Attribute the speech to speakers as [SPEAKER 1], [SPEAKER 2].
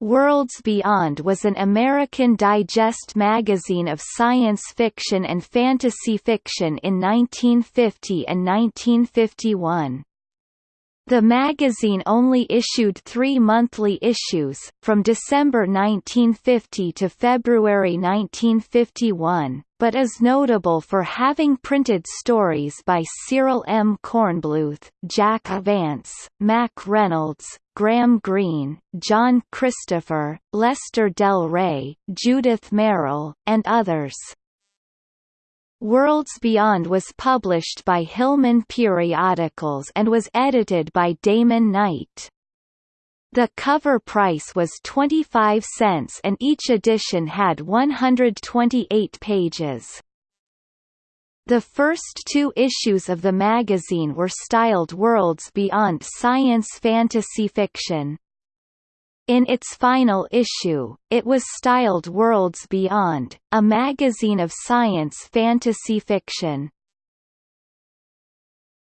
[SPEAKER 1] Worlds Beyond was an American Digest magazine of science fiction and fantasy fiction in 1950 and 1951. The magazine only issued three monthly issues, from December 1950 to February 1951, but is notable for having printed stories by Cyril M. Kornbluth, Jack Vance, Mack Reynolds, Graham Greene, John Christopher, Lester Del Rey, Judith Merril, and others. Worlds Beyond was published by Hillman Periodicals and was edited by Damon Knight. The cover price was 25 cents and each edition had 128 pages. The first two issues of the magazine were styled Worlds Beyond Science Fantasy Fiction. In its final issue, it was styled Worlds Beyond, a magazine of science fantasy fiction.